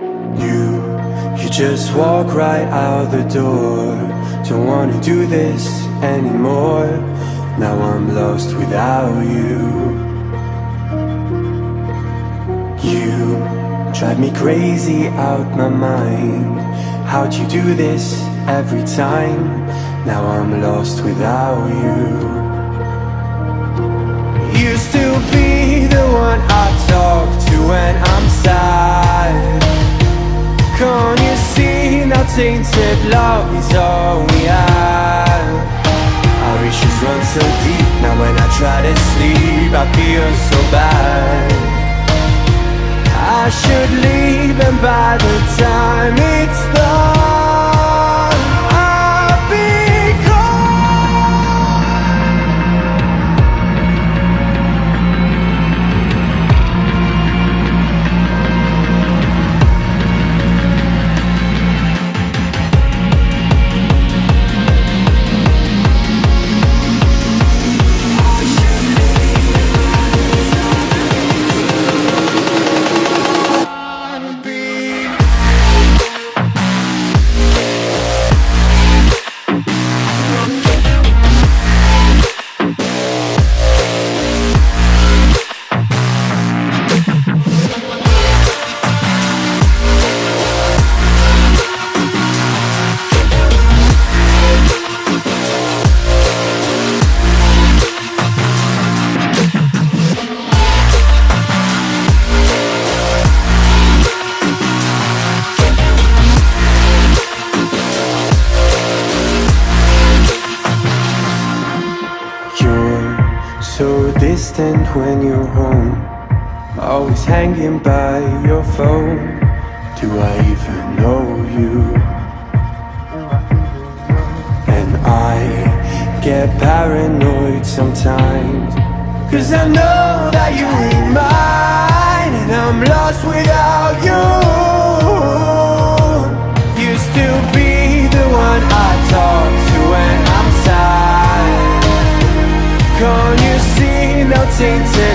You, you just walk right out the door. Don't wanna do this anymore. Now I'm lost without you. You drive me crazy out my mind. How'd you do this every time? Now I'm lost without you tainted love is all we have. Our issues run so deep, now when I try to sleep I feel so bad. I should leave and by the time it's done so distant when you're home. Always hanging by your phone. Do I even know you? And I get paranoid sometimes. Cause I know that you ain't mine And I'm lost without you. Used to be the one I talk see